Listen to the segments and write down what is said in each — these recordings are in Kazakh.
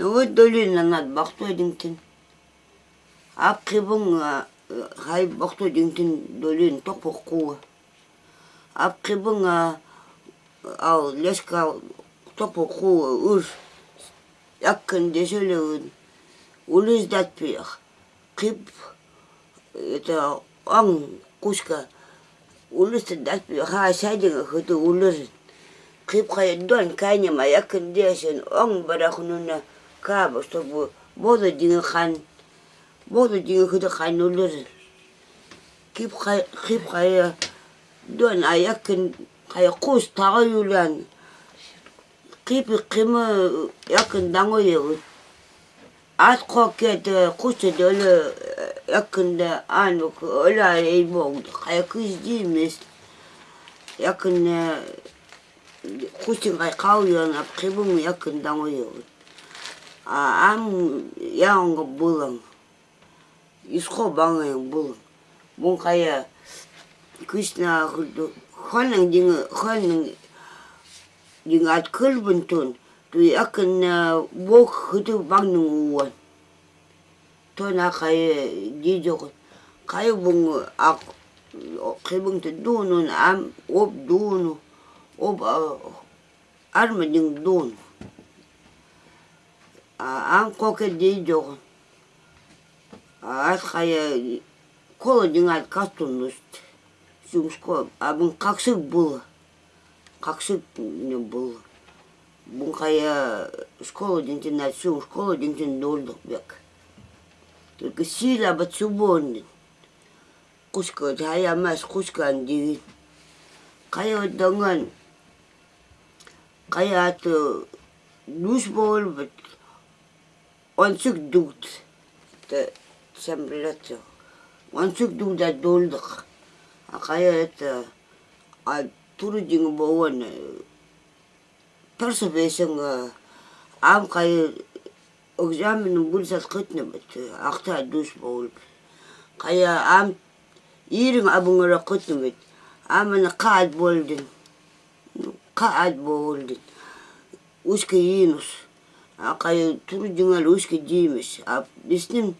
Нөгөө долин над бахтой динтин. Ап кибун хай бахтой динтин долин топоққуа. Ап кибун ал леска топоққуа ур. Яккан дешелеун. Улыз датпиях. Киб это ан кушка. Улыз датпиях. Ха сайдинга хыты. Киб хай дуан кайнема яккан дешен ан барахнуна каба, чтобы бода динга хан, бода динга худа хан улыр. Кип кип хай, дуан аякын, хай кус тага юлян. Кип кима якын данго ел. Ат кокет кусты дөлө якында анук ола эйбогд. Хай кыз димес. Якын кустин хай кауян ап кибум якын данго ел. Ам яонго булан исхо бангаң булан бун кая кышна хулду хонан динг хонан динг ат кылбын тон ту якын бок хыты бангның уан тона кая дижого кая бун ак кыбыңты дунун ам оп дуну оп арма динг koke di jogo at khaya kolo dingat kastунust сумско абын каксык был? Каксык не был? Бун khaya школа динтин на сум школа динтин долдук бек только сила бацубон кушка хая мас кушка андигин khaya данган khaya ат душ бол бет онцук дут да долдық акая это а турудин боон тарса бесен ам кай экзамен булсат кытны бит акта душ боол кая ам ирин абуңара кытны бит амана каат болдин каат болдин ушка инус акай тур жыңал ушки жиймиш а биснин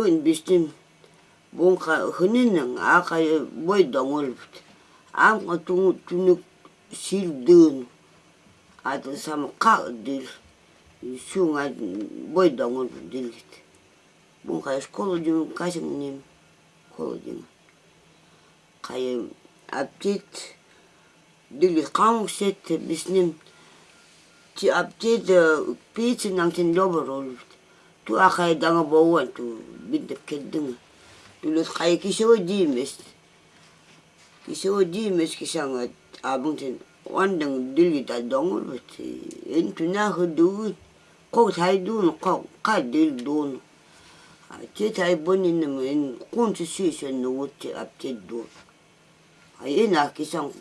өн биснин бунка хынының акай бой доңолбут амка туңу түнүк силдын ады сам ка дил сюңа бой доңолбут дилгит бунка школа жың кашың нем школа жың кай аптит дили кам сет биснин ti update the page nang tin lobo rol tu akay danga bawan tu bidap kedeng tu lot kay kiso dimes kiso dimes kisang abang tin wandang dili ta dongol but en tu na hudu ko thai dun ko ka dil dun ti thai bonin men kun ti si se no ti update dun ay na kisang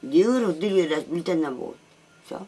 diuro dili ras biltan na bo so